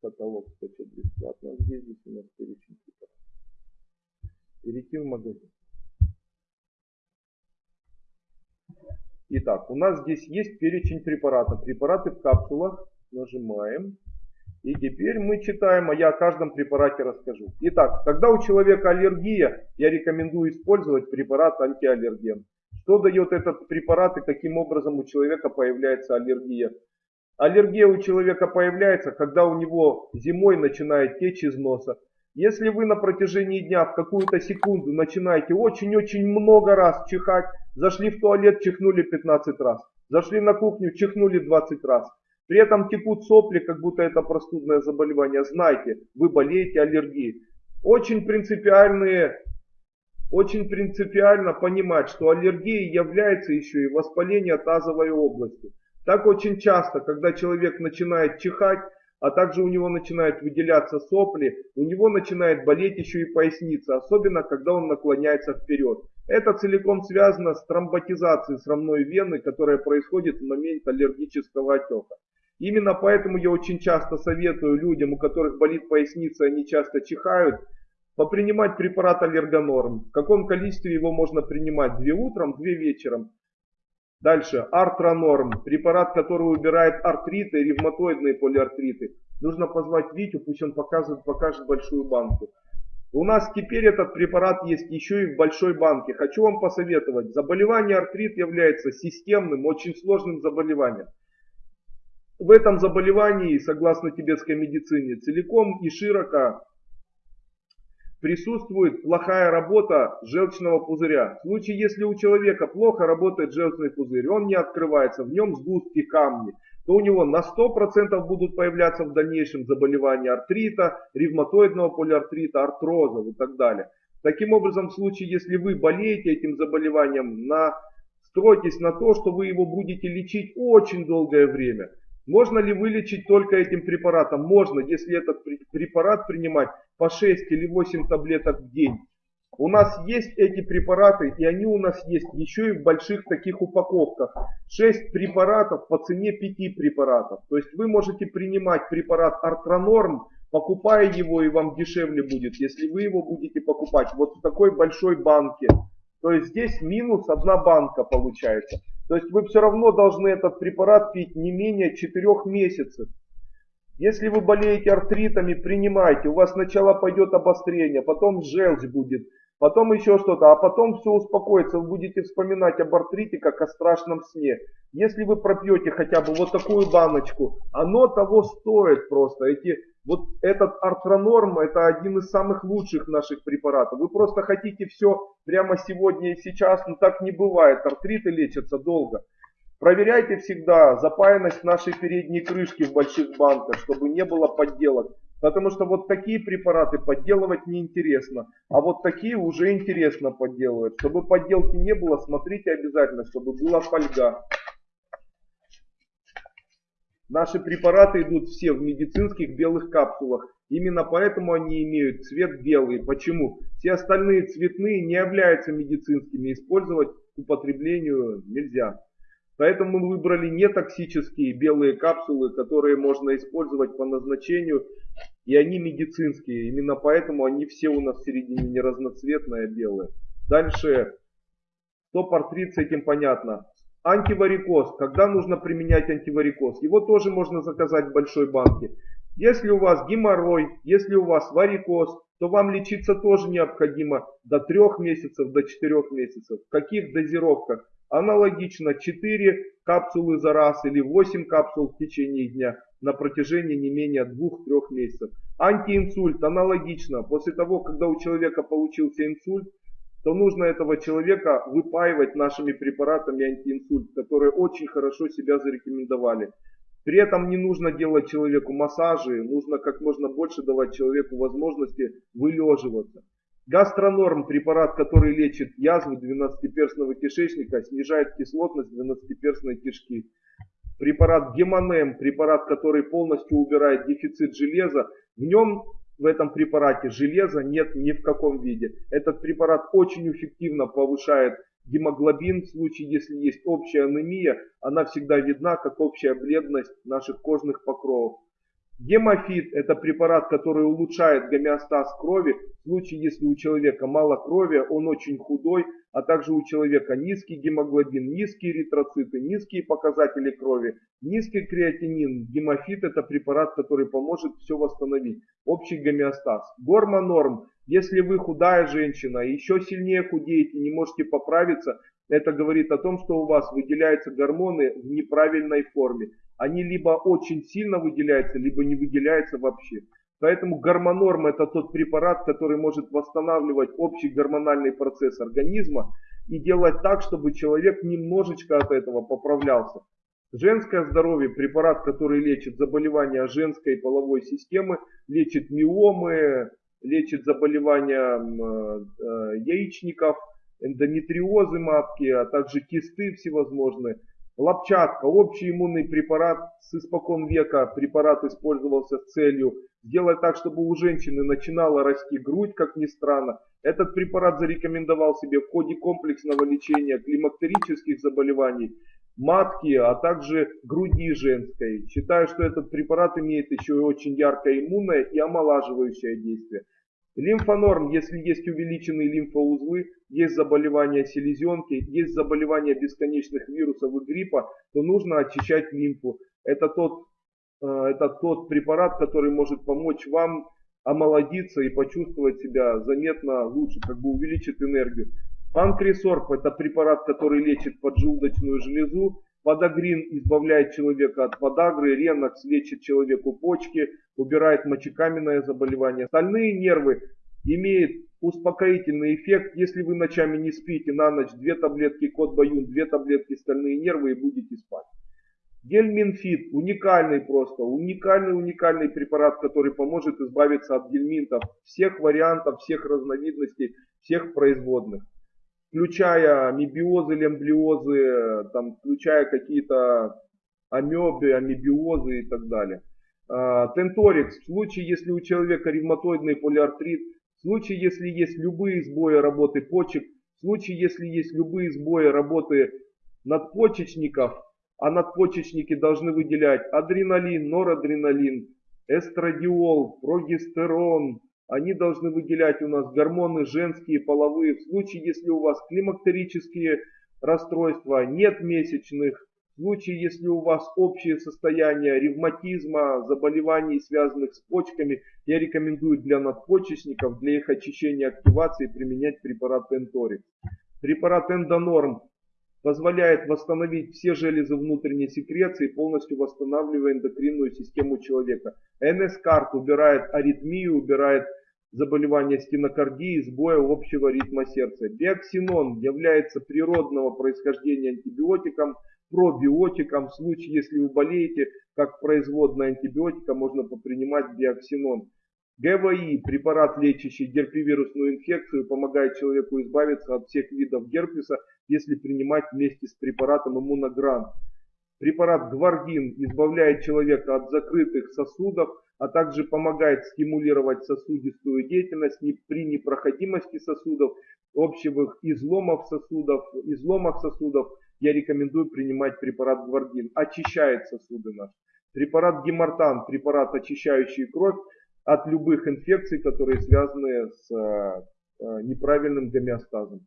Каталог скачать бесплатно. Где здесь у нас перечень Перейти в магазин. Итак, у нас здесь есть перечень препаратов. Препараты в капсулах. Нажимаем. И теперь мы читаем, а я о каждом препарате расскажу. Итак, когда у человека аллергия, я рекомендую использовать препарат антиаллерген. Что дает этот препарат и каким образом у человека появляется аллергия? Аллергия у человека появляется, когда у него зимой начинает течь из носа. Если вы на протяжении дня в какую-то секунду начинаете очень-очень много раз чихать, зашли в туалет, чихнули 15 раз, зашли на кухню, чихнули 20 раз, при этом текут сопли, как будто это простудное заболевание, знайте, вы болеете аллергией. Очень принципиальные очень принципиально понимать, что аллергией является еще и воспаление тазовой области. Так очень часто, когда человек начинает чихать, а также у него начинают выделяться сопли, у него начинает болеть еще и поясница, особенно когда он наклоняется вперед. Это целиком связано с тромботизацией срамной вены, которая происходит в момент аллергического отека. Именно поэтому я очень часто советую людям, у которых болит поясница, они часто чихают, попринимать препарат аллергонорм. В каком количестве его можно принимать? Две утром, две вечером. Дальше, артронорм, препарат, который убирает артриты, ревматоидные полиартриты. Нужно позвать Витю, пусть он покажет, покажет большую банку. У нас теперь этот препарат есть еще и в большой банке. Хочу вам посоветовать. Заболевание артрит является системным, очень сложным заболеванием. В этом заболевании, согласно тибетской медицине, целиком и широко присутствует плохая работа желчного пузыря. В случае, если у человека плохо работает желчный пузырь, он не открывается, в нем сгустки камни, то у него на 100% будут появляться в дальнейшем заболевания артрита, ревматоидного полиартрита, артроза и так далее. Таким образом, в случае, если вы болеете этим заболеванием, настройтесь на то, что вы его будете лечить очень долгое время. Можно ли вылечить только этим препаратом? Можно, если этот препарат принимать по 6 или 8 таблеток в день. У нас есть эти препараты, и они у нас есть еще и в больших таких упаковках. 6 препаратов по цене 5 препаратов. То есть вы можете принимать препарат Артронорм, покупая его, и вам дешевле будет, если вы его будете покупать вот в такой большой банке. То есть здесь минус одна банка получается. То есть вы все равно должны этот препарат пить не менее 4 месяцев. Если вы болеете артритами, принимайте. У вас сначала пойдет обострение, потом желчь будет, потом еще что-то, а потом все успокоится. Вы будете вспоминать об артрите, как о страшном сне. Если вы пропьете хотя бы вот такую баночку, оно того стоит просто. Эти, вот этот артронорм, это один из самых лучших наших препаратов. Вы просто хотите все прямо сегодня и сейчас, но так не бывает. Артриты лечатся долго. Проверяйте всегда запаянность нашей передней крышки в больших банках, чтобы не было подделок. Потому что вот такие препараты подделывать неинтересно, а вот такие уже интересно подделывать. Чтобы подделки не было, смотрите обязательно, чтобы была фольга. Наши препараты идут все в медицинских белых капсулах. Именно поэтому они имеют цвет белый. Почему? Все остальные цветные не являются медицинскими. Использовать к употреблению нельзя. Поэтому мы выбрали нетоксические белые капсулы, которые можно использовать по назначению. И они медицинские. Именно поэтому они все у нас в середине не разноцветные, а белые. Дальше. Стоп-артрит с этим понятно. Антиварикоз. Когда нужно применять антиварикоз? Его тоже можно заказать в большой банке. Если у вас геморрой, если у вас варикоз, то вам лечиться тоже необходимо до 3 месяцев, до 4 месяцев. В каких дозировках? Аналогично 4 капсулы за раз или 8 капсул в течение дня на протяжении не менее 2-3 месяцев. Антиинсульт аналогично. После того, когда у человека получился инсульт, то нужно этого человека выпаивать нашими препаратами антиинсульт, которые очень хорошо себя зарекомендовали. При этом не нужно делать человеку массажи, нужно как можно больше давать человеку возможности вылеживаться. Гастронорм, препарат, который лечит язву двенадцатиперстного кишечника, снижает кислотность двенадцатиперстной кишки. Препарат Гемонем, препарат, который полностью убирает дефицит железа. В нем, в этом препарате, железа нет ни в каком виде. Этот препарат очень эффективно повышает гемоглобин. В случае, если есть общая анемия, она всегда видна, как общая бледность наших кожных покровов. Гемофит – это препарат, который улучшает гомеостаз крови. В случае, если у человека мало крови, он очень худой, а также у человека низкий гемоглобин, низкие эритроциты, низкие показатели крови, низкий креатинин. Гемофит – это препарат, который поможет все восстановить. Общий гомеостаз. Гормонорм. Если вы худая женщина, еще сильнее худеете, не можете поправиться, это говорит о том, что у вас выделяются гормоны в неправильной форме они либо очень сильно выделяются, либо не выделяются вообще. Поэтому гормонорм это тот препарат, который может восстанавливать общий гормональный процесс организма и делать так, чтобы человек немножечко от этого поправлялся. Женское здоровье, препарат, который лечит заболевания женской половой системы, лечит миомы, лечит заболевания э, яичников, эндометриозы матки, а также кисты всевозможные. Лопчатка, общий иммунный препарат с испокон века. Препарат использовался с целью сделать так, чтобы у женщины начинала расти грудь, как ни странно. Этот препарат зарекомендовал себе в ходе комплексного лечения климактерических заболеваний, матки, а также груди женской. Считаю, что этот препарат имеет еще очень яркое иммунное и омолаживающее действие. Лимфонорм, если есть увеличенные лимфоузлы, есть заболевания селезенки, есть заболевания бесконечных вирусов и гриппа, то нужно очищать лимфу. Это тот, это тот препарат, который может помочь вам омолодиться и почувствовать себя заметно лучше, как бы увеличит энергию. Панкресорб это препарат, который лечит поджелудочную железу. Подагрин избавляет человека от подагры, ренокс лечит человеку почки, убирает мочекаменное заболевание. Остальные нервы имеют успокоительный эффект. Если вы ночами не спите, на ночь две таблетки кот баюн, две таблетки стальные нервы и будете спать. Гельминфит, уникальный просто, уникальный, уникальный препарат, который поможет избавиться от гельминтов всех вариантов, всех разновидностей, всех производных. Включая мебиозы, лемблиозы, там, включая какие-то амебы, амебиозы и так далее. А, Тенторикс, в случае, если у человека ревматоидный полиартрит, в случае, если есть любые сбои работы почек, в случае, если есть любые сбои работы надпочечников, а надпочечники должны выделять адреналин, норадреналин, эстрадиол, прогестерон, они должны выделять у нас гормоны женские, половые. В случае, если у вас климактерические расстройства, нет месячных, в случае, если у вас общее состояние ревматизма, заболеваний, связанных с почками, я рекомендую для надпочечников, для их очищения активации применять препарат Энторик. Препарат Эндонорм позволяет восстановить все железы внутренней секреции, полностью восстанавливая эндокринную систему человека. НС-карт убирает аритмию, убирает заболевания стенокардии, сбоя общего ритма сердца. Биоксинон является природного происхождения антибиотиком, пробиотикам. В случае, если вы болеете, как производная антибиотика, можно попринимать биоксинон. ГВИ, препарат, лечащий герпевирусную инфекцию, помогает человеку избавиться от всех видов герпеса, если принимать вместе с препаратом иммуногран. Препарат Гвардин избавляет человека от закрытых сосудов, а также помогает стимулировать сосудистую деятельность при непроходимости сосудов, общих изломов сосудов, изломах сосудов, я рекомендую принимать препарат Гвардин. Очищает сосуды наши. Препарат Гемартан, препарат, очищающий кровь от любых инфекций, которые связаны с э, неправильным гомеостазом.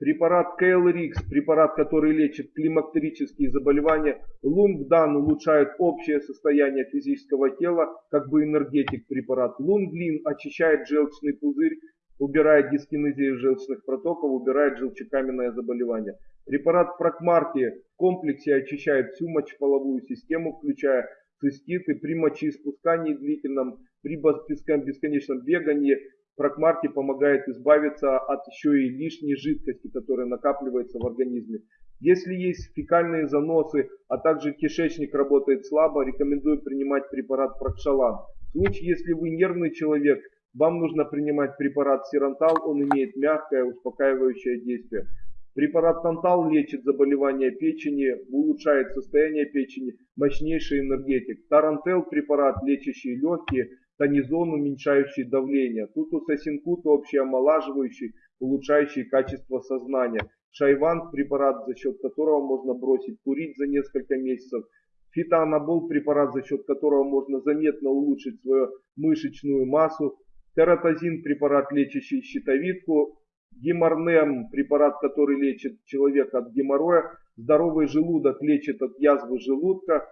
Препарат KLRX, препарат, который лечит климактерические заболевания. Лунгдан улучшает общее состояние физического тела, как бы энергетик препарат. Лунглин очищает желчный пузырь, убирает дискинезию желчных протоков, убирает желчекаменное заболевание. Препарат Прокмарки в комплексе очищает всю мочеполовую систему, включая циститы при мочеиспускании длительном, при бесконечном бегании. Прокмарки помогает избавиться от еще и лишней жидкости, которая накапливается в организме. Если есть фекальные заносы, а также кишечник работает слабо, рекомендую принимать препарат Прокшалан. В случае, если вы нервный человек, вам нужно принимать препарат Сирантал, он имеет мягкое успокаивающее действие. Препарат Тантал лечит заболевания печени, улучшает состояние печени, мощнейший энергетик. Тарантел препарат, лечащий легкие, тонизон, уменьшающий давление. Тутусасинкут общий омолаживающий, улучшающий качество сознания. Шайван препарат, за счет которого можно бросить курить за несколько месяцев. Фитоанабол препарат, за счет которого можно заметно улучшить свою мышечную массу. Тератозин препарат, лечащий щитовидку. Геморнем препарат, который лечит человека от геморроя. Здоровый желудок лечит от язвы желудка.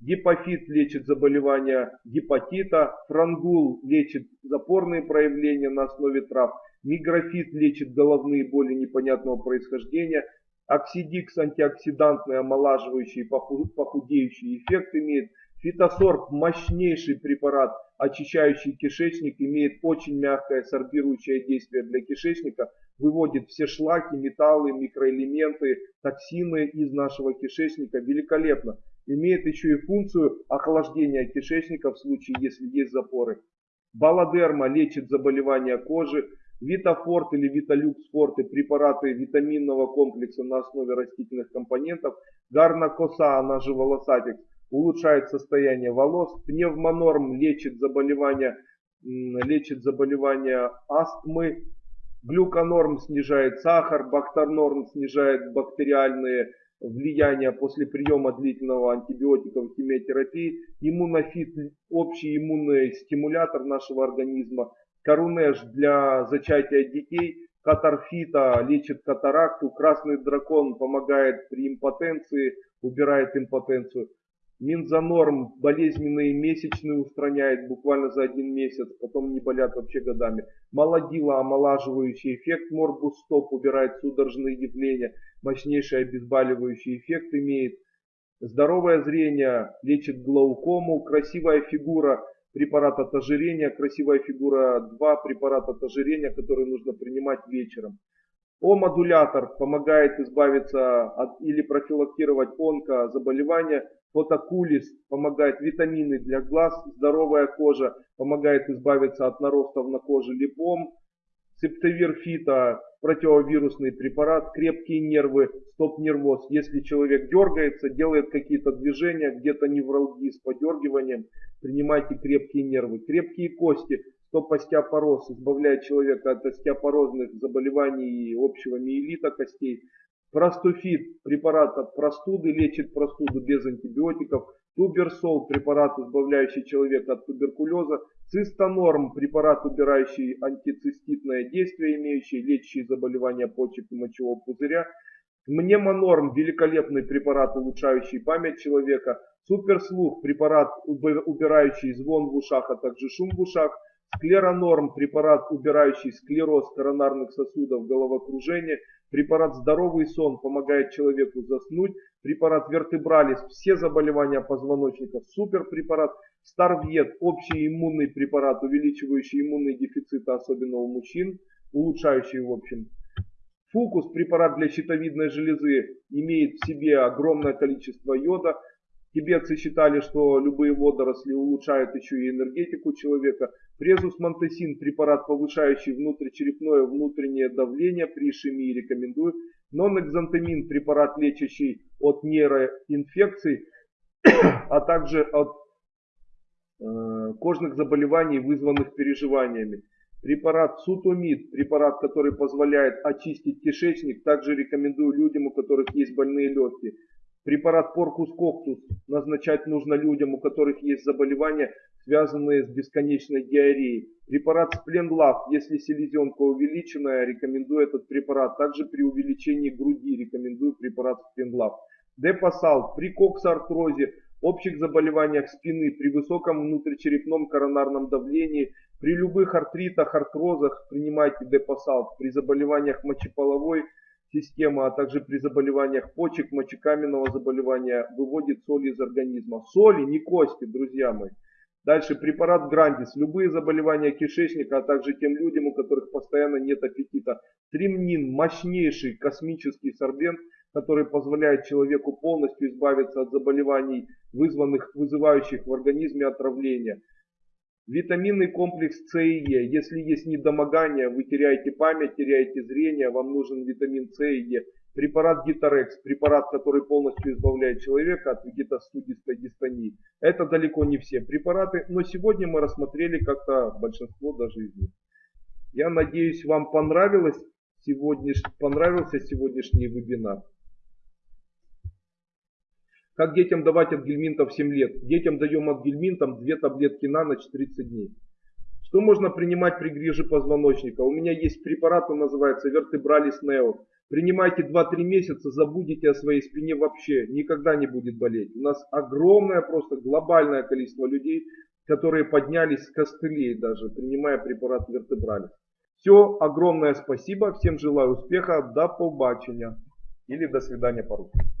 Гепофит лечит заболевания гепатита. Франгул лечит запорные проявления на основе трав. Миграфит лечит головные боли непонятного происхождения. Оксидикс антиоксидантный, омолаживающий, похудеющий эффект имеет. Фитосорб мощнейший препарат, очищающий кишечник, имеет очень мягкое сорбирующее действие для кишечника, выводит все шлаки, металлы, микроэлементы, токсины из нашего кишечника великолепно. Имеет еще и функцию охлаждения кишечника в случае, если есть запоры. Баладерма лечит заболевания кожи, Витафорт или Виталюксфорт и препараты витаминного комплекса на основе растительных компонентов. Гарнакоса, она же волосатик, улучшает состояние волос. Пневмонорм лечит заболевания, лечит заболевания астмы. Глюконорм снижает сахар, бактернорм снижает бактериальные влияния после приема длительного антибиотиков химиотерапии. Иммунофит – общий иммунный стимулятор нашего организма. Корунеш для зачатия детей, катарфита лечит катаракту, красный дракон помогает при импотенции, убирает импотенцию. Минзанорм болезненные месячные устраняет буквально за один месяц, потом не болят вообще годами. Молодила омолаживающий эффект, морбус стоп убирает судорожные явления, мощнейший обезболивающий эффект имеет. Здоровое зрение лечит глаукому, красивая фигура препарат от ожирения, красивая фигура 2, препарат от ожирения, который нужно принимать вечером. О-модулятор помогает избавиться от или профилактировать онкозаболевания. Фотокулис помогает витамины для глаз. Здоровая кожа помогает избавиться от наростов на коже липом. Септовир фита противовирусный препарат, крепкие нервы, стоп-нервоз. Если человек дергается, делает какие-то движения, где-то невралгии с подергиванием, принимайте крепкие нервы. Крепкие кости, стоп-остеопороз, избавляет человека от остеопорозных заболеваний и общего миелита костей. Простуфит, препарат от простуды, лечит простуду без антибиотиков. Туберсол, препарат, избавляющий человека от туберкулеза. Цистонорм, препарат, убирающий антициститное действие, имеющий лечащие заболевания почек и мочевого пузыря. Мнемонорм, великолепный препарат, улучшающий память человека. Суперслух, препарат, убирающий звон в ушах, а также шум в ушах. Склеронорм, препарат, убирающий склероз коронарных сосудов, головокружение. Препарат «Здоровый сон» помогает человеку заснуть. Препарат «Вертебралис» – все заболевания позвоночника. Супер препарат «Старвет» – общий иммунный препарат, увеличивающий иммунный дефицит, особенно у мужчин, улучшающий в общем. Фукус – препарат для щитовидной железы, имеет в себе огромное количество йода. Тибетцы считали, что любые водоросли улучшают еще и энергетику человека. Презус монтесин, препарат, повышающий внутричерепное внутреннее давление при ишемии, рекомендую. Нонэкзантамин, препарат, лечащий от нейроинфекций, а также от э, кожных заболеваний, вызванных переживаниями. Препарат сутомид, препарат, который позволяет очистить кишечник, также рекомендую людям, у которых есть больные легкие. Препарат Поркус Коктус назначать нужно людям, у которых есть заболевания, связанные с бесконечной диареей. Препарат Спленлав, если селезенка увеличенная, рекомендую этот препарат. Также при увеличении груди рекомендую препарат Спленлав. Депасал при коксартрозе, общих заболеваниях спины, при высоком внутричерепном коронарном давлении, при любых артритах, артрозах принимайте депасал. При заболеваниях мочеполовой система, а также при заболеваниях почек, мочекаменного заболевания выводит соль из организма. Соли, не кости, друзья мои. Дальше препарат Грандис. Любые заболевания кишечника, а также тем людям, у которых постоянно нет аппетита. Тримнин. Мощнейший космический сорбент, который позволяет человеку полностью избавиться от заболеваний, вызванных, вызывающих в организме отравление. Витаминный комплекс С и Е. Если есть недомогание, вы теряете память, теряете зрение, вам нужен витамин С и Е. Препарат Гитарекс, препарат, который полностью избавляет человека от вегетостудистой дистонии. Это далеко не все препараты, но сегодня мы рассмотрели как-то большинство даже из них. Я надеюсь, вам понравилось сегодняш... понравился сегодняшний вебинар. Как детям давать ангельминта в 7 лет? Детям даем ангельминтом 2 таблетки на ночь 30 дней. Что можно принимать при грыже позвоночника? У меня есть препарат, он называется Вертебралис Нео. Принимайте 2-3 месяца, забудете о своей спине вообще, никогда не будет болеть. У нас огромное, просто глобальное количество людей, которые поднялись с костылей даже, принимая препарат Вертебралис. Все, огромное спасибо, всем желаю успеха, до побачення или до свидания по-русски.